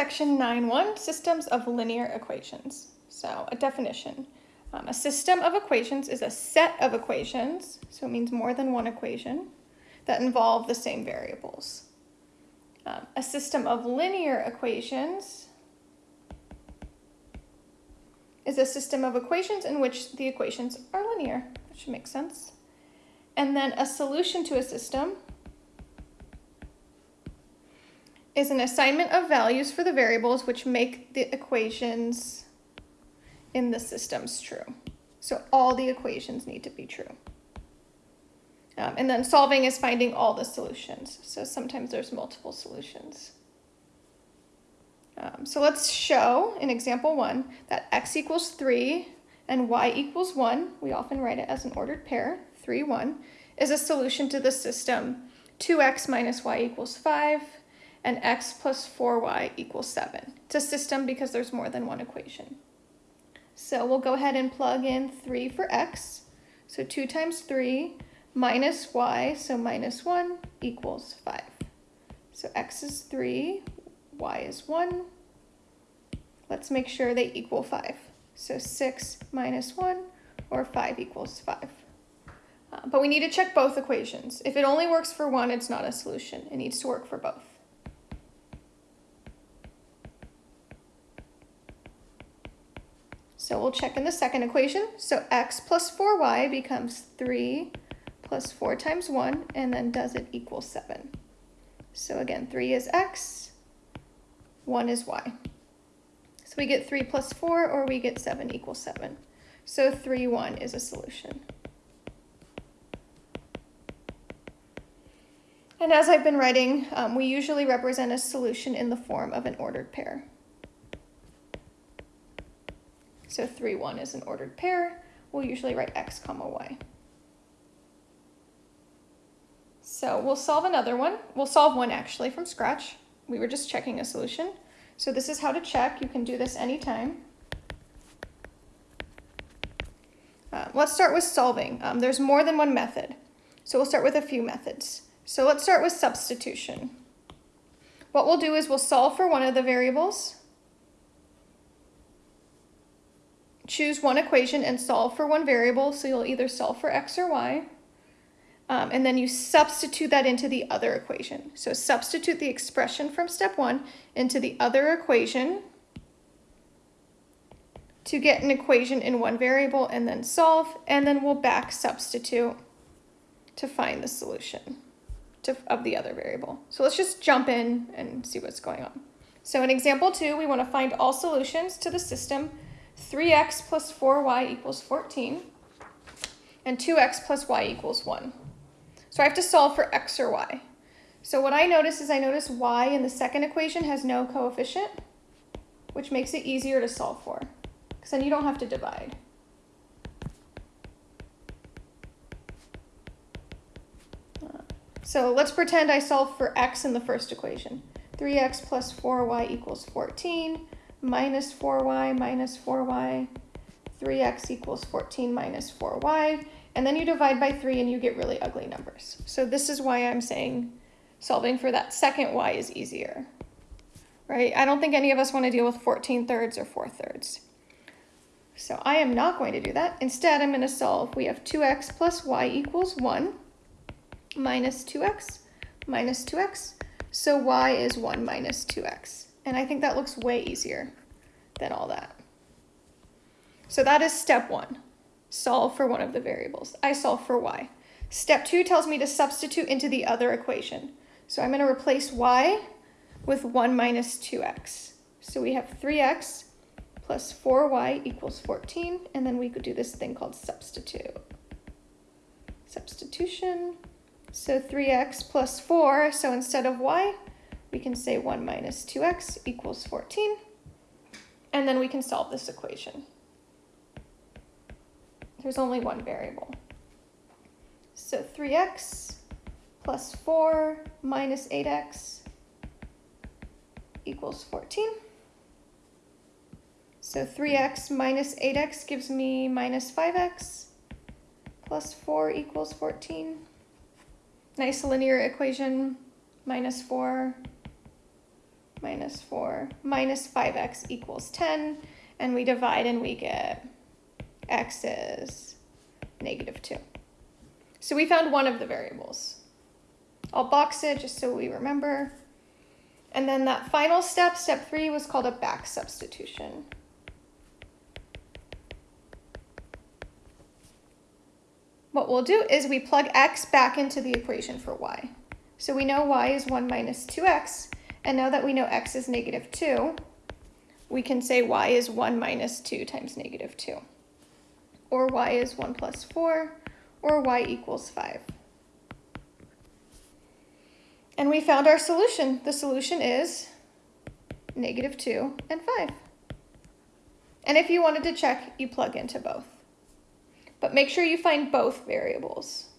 Section 9.1, Systems of Linear Equations. So a definition. Um, a system of equations is a set of equations, so it means more than one equation, that involve the same variables. Um, a system of linear equations is a system of equations in which the equations are linear. That should make sense. And then a solution to a system is an assignment of values for the variables which make the equations in the systems true. So all the equations need to be true. Um, and then solving is finding all the solutions. So sometimes there's multiple solutions. Um, so let's show in example one that x equals 3 and y equals 1, we often write it as an ordered pair, 3, 1, is a solution to the system 2x minus y equals 5 and x plus 4y equals 7. It's a system because there's more than one equation. So we'll go ahead and plug in 3 for x. So 2 times 3 minus y, so minus 1 equals 5. So x is 3, y is 1. Let's make sure they equal 5. So 6 minus 1, or 5 equals 5. Uh, but we need to check both equations. If it only works for one, it's not a solution. It needs to work for both. So we'll check in the second equation. So x plus 4y becomes 3 plus 4 times 1, and then does it equal 7? So again, 3 is x, 1 is y. So we get 3 plus 4, or we get 7 equals 7. So 3, 1 is a solution. And as I've been writing, um, we usually represent a solution in the form of an ordered pair. So 3, 1 is an ordered pair. We'll usually write x comma y. So we'll solve another one. We'll solve one actually from scratch. We were just checking a solution. So this is how to check. You can do this anytime. Uh, let's start with solving. Um, there's more than one method. So we'll start with a few methods. So let's start with substitution. What we'll do is we'll solve for one of the variables choose one equation and solve for one variable. So you'll either solve for x or y. Um, and then you substitute that into the other equation. So substitute the expression from step one into the other equation to get an equation in one variable and then solve, and then we'll back substitute to find the solution to, of the other variable. So let's just jump in and see what's going on. So in example two, we want to find all solutions to the system 3x plus 4y equals 14, and 2x plus y equals 1. So I have to solve for x or y. So what I notice is I notice y in the second equation has no coefficient, which makes it easier to solve for, because then you don't have to divide. So let's pretend I solve for x in the first equation. 3x plus 4y equals 14 minus 4y minus 4y, 3x equals 14 minus 4y, and then you divide by 3 and you get really ugly numbers. So this is why I'm saying solving for that second y is easier, right? I don't think any of us want to deal with 14 thirds or 4 thirds. So I am not going to do that. Instead, I'm going to solve. We have 2x plus y equals 1 minus 2x minus 2x. So y is 1 minus 2x. And I think that looks way easier than all that. So that is step one, solve for one of the variables. I solve for y. Step two tells me to substitute into the other equation. So I'm going to replace y with 1 minus 2x. So we have 3x plus 4y equals 14, and then we could do this thing called substitute. Substitution. So 3x plus 4, so instead of y, we can say 1 minus 2x equals 14, and then we can solve this equation. There's only one variable. So 3x plus 4 minus 8x equals 14. So 3x minus 8x gives me minus 5x plus 4 equals 14. Nice linear equation, minus 4 minus 4 minus 5x equals 10. And we divide and we get x is negative 2. So we found one of the variables. I'll box it just so we remember. And then that final step, step 3, was called a back substitution. What we'll do is we plug x back into the equation for y. So we know y is 1 minus 2x, and now that we know x is negative 2, we can say y is 1 minus 2 times negative 2. Or y is 1 plus 4, or y equals 5. And we found our solution. The solution is negative 2 and 5. And if you wanted to check, you plug into both. But make sure you find both variables.